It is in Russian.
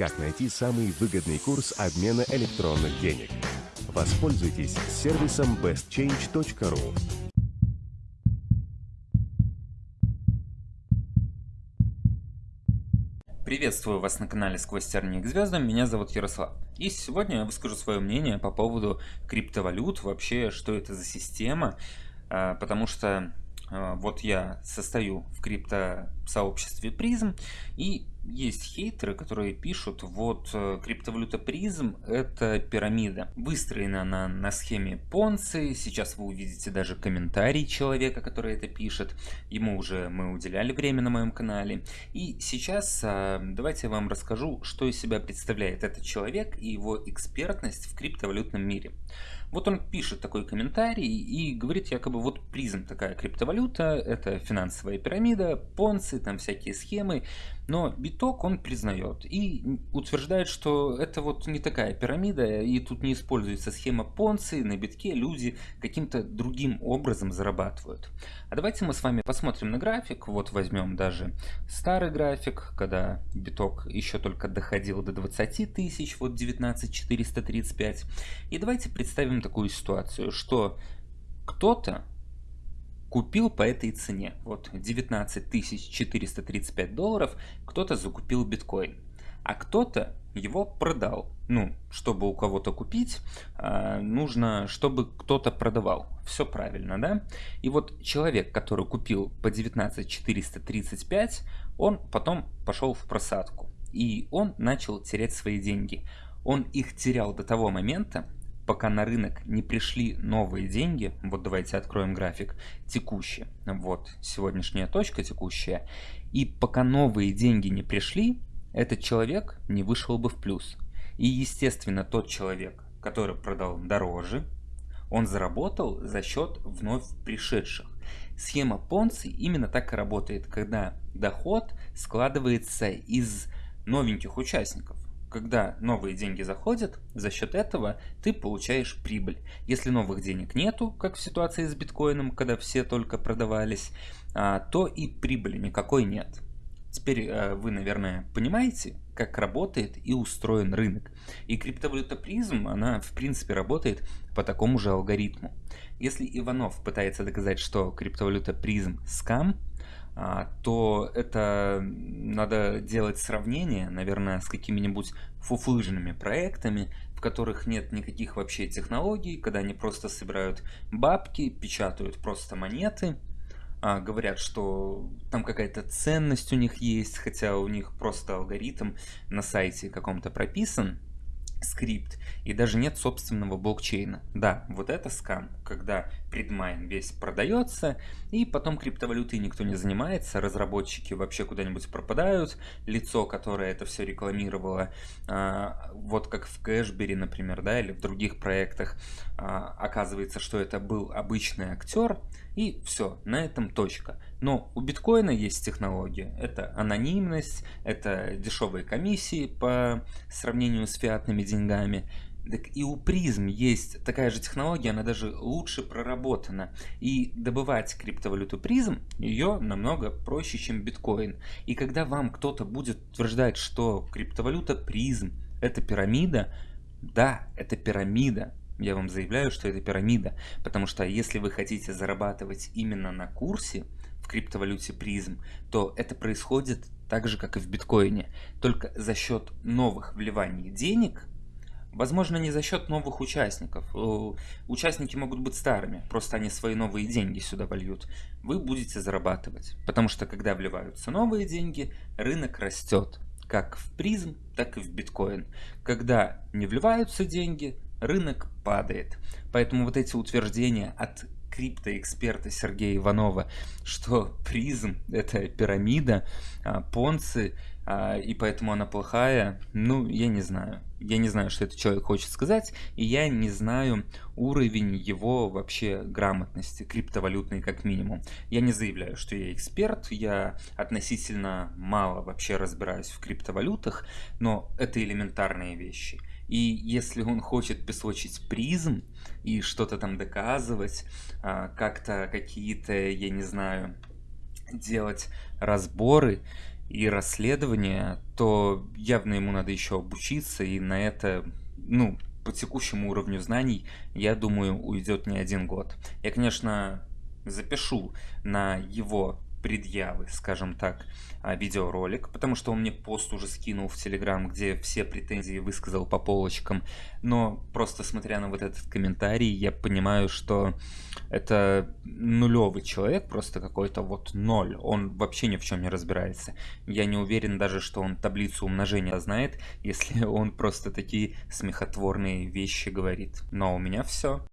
как найти самый выгодный курс обмена электронных денег. Воспользуйтесь сервисом bestchange.ru. Приветствую вас на канале Сквозь тернии к меня зовут Ярослав. И сегодня я выскажу свое мнение по поводу криптовалют, вообще что это за система, а, потому что а, вот я состою в крипто-сообществе призм, и есть хейтеры, которые пишут, вот э, криптовалюта призм это пирамида. Выстроена она на схеме Понци, сейчас вы увидите даже комментарий человека, который это пишет, ему уже мы уделяли время на моем канале. И сейчас а, давайте я вам расскажу, что из себя представляет этот человек и его экспертность в криптовалютном мире. Вот он пишет такой комментарий и говорит якобы вот призм такая криптовалюта, это финансовая пирамида, понцы, там всякие схемы, но биток он признает и утверждает, что это вот не такая пирамида и тут не используется схема понцы, на битке люди каким-то другим образом зарабатывают. А давайте мы с вами посмотрим на график, вот возьмем даже старый график, когда биток еще только доходил до 20 тысяч, вот 19435, и давайте представим такую ситуацию, что кто-то купил по этой цене, вот 19 435 долларов, кто-то закупил биткоин, а кто-то его продал. Ну, чтобы у кого-то купить, а, нужно, чтобы кто-то продавал. Все правильно, да? И вот человек, который купил по 19 435, он потом пошел в просадку. И он начал терять свои деньги. Он их терял до того момента, пока на рынок не пришли новые деньги, вот давайте откроем график, текущие, вот сегодняшняя точка текущая, и пока новые деньги не пришли, этот человек не вышел бы в плюс. И естественно тот человек, который продал дороже, он заработал за счет вновь пришедших. Схема Понци именно так и работает, когда доход складывается из новеньких участников когда новые деньги заходят, за счет этого ты получаешь прибыль. Если новых денег нету, как в ситуации с биткоином, когда все только продавались, а, то и прибыли никакой нет. Теперь э, вы, наверное, понимаете, как работает и устроен рынок. И криптовалюта призм, она в принципе работает по такому же алгоритму. Если Иванов пытается доказать, что криптовалюта призм скам, то это надо делать сравнение, наверное, с какими-нибудь фуфлыжными проектами, в которых нет никаких вообще технологий, когда они просто собирают бабки, печатают просто монеты, а, говорят, что там какая-то ценность у них есть, хотя у них просто алгоритм на сайте каком-то прописан, скрипт, и даже нет собственного блокчейна. Да, вот это скам, когда предмайн весь продается, и потом криптовалютой никто не занимается, разработчики вообще куда-нибудь пропадают, лицо, которое это все рекламировало, а, вот как в Кэшбери, например, да, или в других проектах, а, оказывается, что это был обычный актер, и все, на этом точка. Но у биткоина есть технология. Это анонимность, это дешевые комиссии по сравнению с фиатными деньгами. Так и у призм есть такая же технология, она даже лучше проработана. И добывать криптовалюту призм, ее намного проще, чем биткоин. И когда вам кто-то будет утверждать, что криптовалюта призм это пирамида, да, это пирамида, я вам заявляю, что это пирамида, потому что если вы хотите зарабатывать именно на курсе в криптовалюте призм, то это происходит так же, как и в биткоине, только за счет новых вливаний денег, возможно не за счет новых участников, участники могут быть старыми, просто они свои новые деньги сюда вольют, вы будете зарабатывать, потому что когда вливаются новые деньги, рынок растет, как в призм, так и в биткоин. Когда не вливаются деньги, рынок падает. Поэтому вот эти утверждения от криптоэксперта Сергея Иванова, что призм это пирамида, а, понцы, и поэтому она плохая, ну, я не знаю. Я не знаю, что этот человек хочет сказать, и я не знаю уровень его вообще грамотности, криптовалютной как минимум. Я не заявляю, что я эксперт, я относительно мало вообще разбираюсь в криптовалютах, но это элементарные вещи. И если он хочет песочить призм и что-то там доказывать, а, как-то какие-то, я не знаю, делать разборы, и расследования, то явно ему надо еще обучиться, и на это, ну, по текущему уровню знаний, я думаю, уйдет не один год. Я, конечно, запишу на его предъявы, скажем так, а, видеоролик, потому что он мне пост уже скинул в Телеграм, где все претензии высказал по полочкам. Но просто смотря на вот этот комментарий, я понимаю, что это нулевый человек, просто какой-то вот ноль. Он вообще ни в чем не разбирается. Я не уверен даже, что он таблицу умножения знает, если он просто такие смехотворные вещи говорит. Но у меня все.